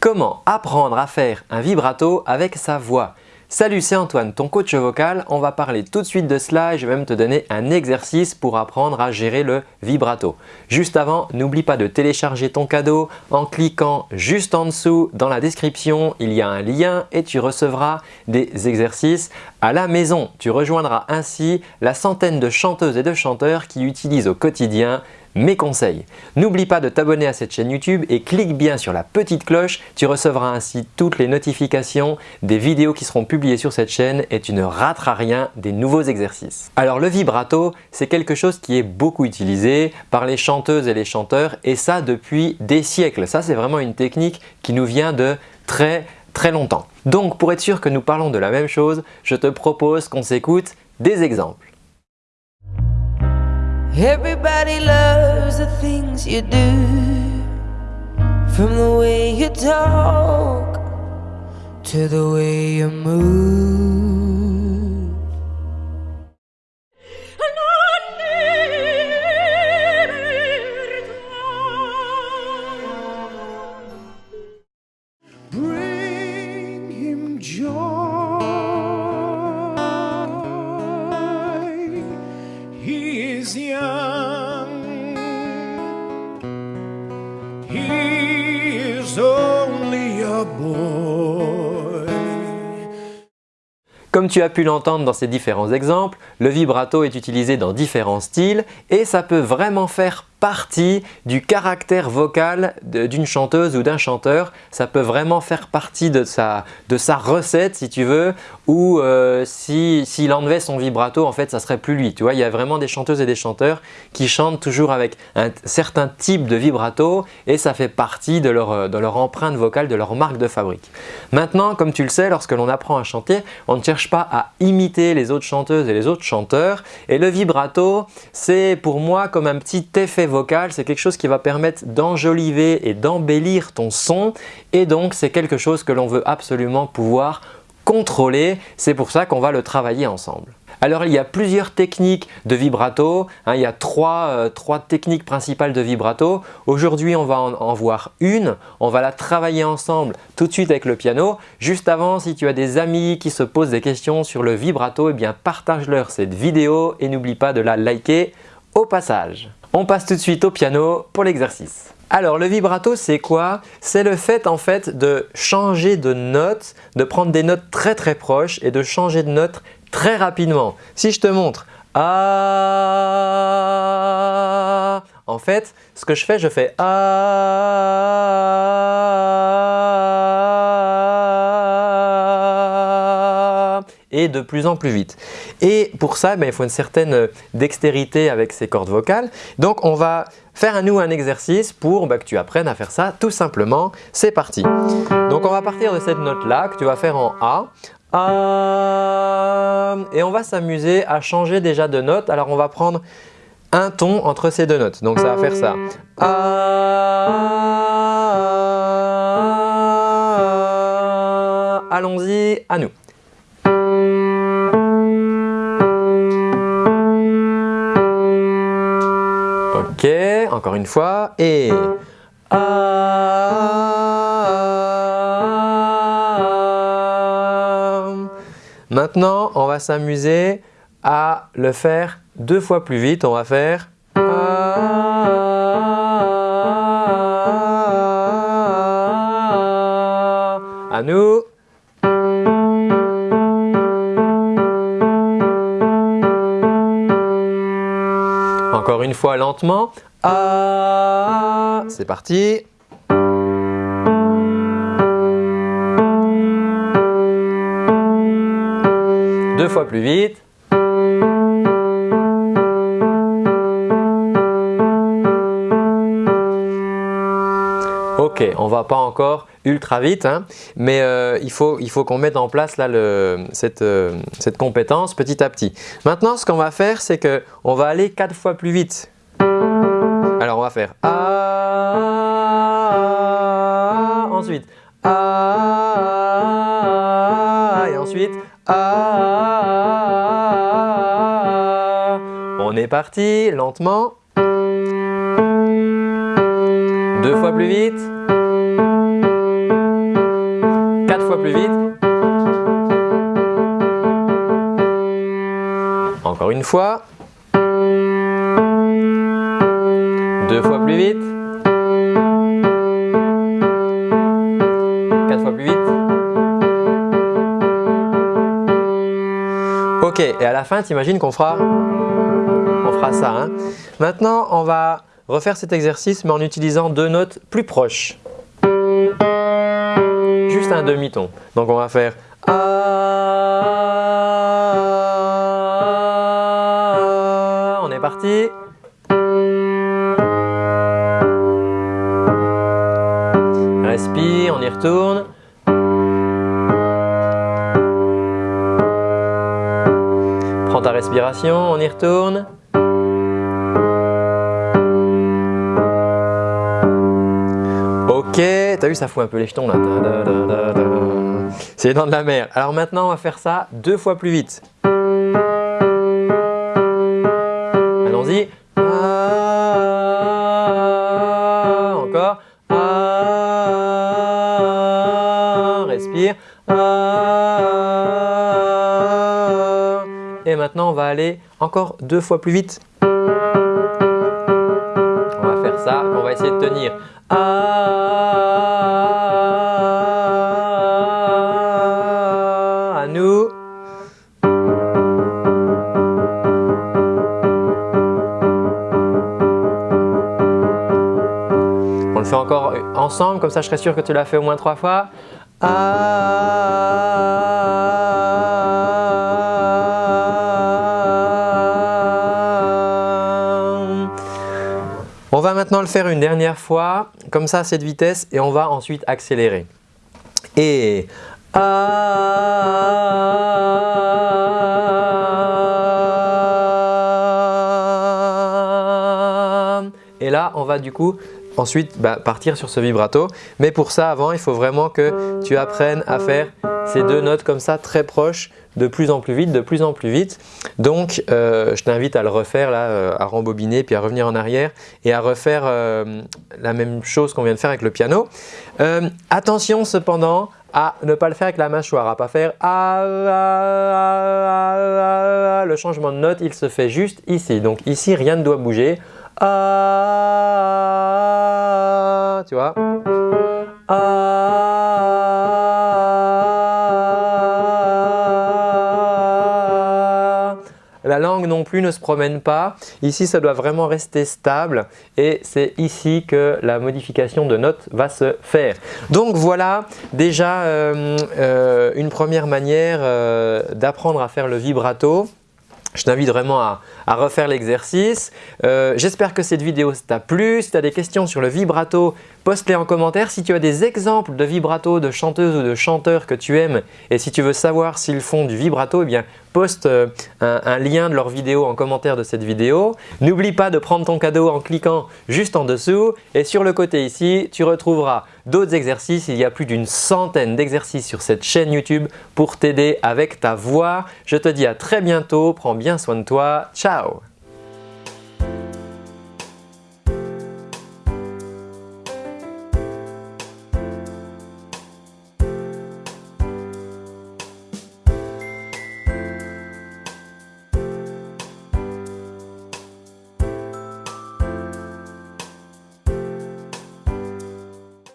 Comment apprendre à faire un vibrato avec sa voix Salut, c'est Antoine, ton coach vocal. On va parler tout de suite de cela et je vais même te donner un exercice pour apprendre à gérer le vibrato. Juste avant, n'oublie pas de télécharger ton cadeau en cliquant juste en dessous dans la description. Il y a un lien et tu recevras des exercices à la maison. Tu rejoindras ainsi la centaine de chanteuses et de chanteurs qui utilisent au quotidien mes conseils. N'oublie pas de t'abonner à cette chaîne YouTube et clique bien sur la petite cloche. Tu recevras ainsi toutes les notifications des vidéos qui seront publiées sur cette chaîne et tu ne rateras rien des nouveaux exercices. Alors le vibrato, c'est quelque chose qui est beaucoup utilisé par les chanteuses et les chanteurs et ça depuis des siècles. Ça c'est vraiment une technique qui nous vient de très très longtemps. Donc pour être sûr que nous parlons de la même chose, je te propose qu'on s'écoute des exemples. Everybody loves the things you do. From the way you talk To the way you move tu as pu l'entendre dans ces différents exemples, le vibrato est utilisé dans différents styles et ça peut vraiment faire partie du caractère vocal d'une chanteuse ou d'un chanteur. Ça peut vraiment faire partie de sa, de sa recette si tu veux ou euh, s'il enlevait son vibrato en fait ça serait plus lui. Tu vois, il y a vraiment des chanteuses et des chanteurs qui chantent toujours avec un certain type de vibrato et ça fait partie de leur, de leur empreinte vocale, de leur marque de fabrique. Maintenant, comme tu le sais, lorsque l'on apprend à chanter, on ne cherche pas à imiter les autres chanteuses et les autres chanteurs et le vibrato c'est pour moi comme un petit effet vocal, c'est quelque chose qui va permettre d'enjoliver et d'embellir ton son et donc c'est quelque chose que l'on veut absolument pouvoir contrôler. C'est pour ça qu'on va le travailler ensemble. Alors il y a plusieurs techniques de vibrato, hein. il y a euh, trois, techniques principales de vibrato. Aujourd'hui on va en, voir une, on va la travailler ensemble tout de suite avec le piano. Juste avant, si tu as des amis qui se posent des questions sur le vibrato, eh bien partage-leur cette vidéo et n'oublie pas de la liker au passage. On passe tout de suite au piano pour l'exercice. Alors le vibrato c'est quoi? C'est le fait en fait de changer de note, de prendre des notes très très proches et de changer de note très rapidement. Si je te montre en fait ce que je fais, je fais de plus en plus vite. Et pour ça, ben, il faut une certaine dextérité avec ces cordes vocales. Donc on va faire à nous un exercice pour ben, que tu apprennes à faire ça tout simplement. C'est parti. Donc on va partir de cette note là que tu vas faire en. A et on va s'amuser à changer déjà de note. Alors on va prendre un ton entre ces deux notes. Donc ça va faire ça. Allons-y, à nous. Ok, encore une fois. Et Maintenant, on va s'amuser à le faire deux fois plus vite. On va faire à nous. Fois lentement. C'est parti. deux fois plus vite. Ok, on va pas encore ultra vite, hein, mais euh, il faut, il faut qu'on mette en place là, le, cette, euh, cette, compétence petit à petit. Maintenant, ce qu'on va faire, c'est qu'on va aller quatre fois plus vite. Alors, on va faire A, ensuite A, et ensuite A. On est parti, lentement. Deux fois plus vite. plus vite. Encore une fois. Deux fois plus vite. Quatre fois plus vite. Ok, et à la fin, tu imagines qu'on fera, on fera ça. Hein. Maintenant, on va refaire cet exercice mais en utilisant deux notes plus proches. Juste un demi-ton. Donc on va faire On est parti. Respire, on y retourne. Prends ta respiration, on y retourne. Ok, t'as vu ça fout un peu les jetons là. C'est les dents de la mer. Alors maintenant on va faire ça deux fois plus vite. Allons-y. Ah. Ah, et maintenant on va aller encore deux fois plus vite. On va faire ça, on va essayer de tenir. à nous. On le fait encore ensemble, comme ça je serai sûr que tu l'as fait au moins trois fois. On va maintenant le faire une dernière fois, comme ça à cette vitesse et on va ensuite accélérer. Et et là on va du coup ensuite bah, partir sur ce vibrato. Mais pour ça avant il faut vraiment que tu apprennes à faire ces deux notes comme ça très proches de plus en plus vite, de plus en plus vite. Donc euh, je t'invite à le refaire là, euh, à rembobiner puis à revenir en arrière et à refaire euh, la même chose qu'on vient de faire avec le piano. attention cependant à ne pas le faire avec la mâchoire, à pas faire ah, ah, ah, le changement de note il se fait juste ici. Donc ici rien ne doit bouger. Vois La langue non plus ne se promène pas. Ici, ça doit vraiment rester stable et c'est ici que la modification de notes va se faire. Donc voilà déjà euh, euh, une première manière euh, d'apprendre à faire le vibrato. Je t'invite vraiment à, refaire l'exercice. J'espère que cette vidéo t'a plu. Si tu as des questions sur le vibrato, poste-les en commentaire. Si tu as des exemples de vibrato de chanteuses ou de chanteurs que tu aimes et si tu veux savoir s'ils font du vibrato, eh bien poste euh, un, lien de leur vidéo en commentaire de cette vidéo. N'oublie pas de prendre ton cadeau en cliquant juste en dessous et sur le côté ici, tu retrouveras d'autres exercices. Il y a plus d'une centaine d'exercices sur cette chaîne YouTube pour t'aider avec ta voix. Je te dis à très bientôt, prends bien soin de toi, ciao no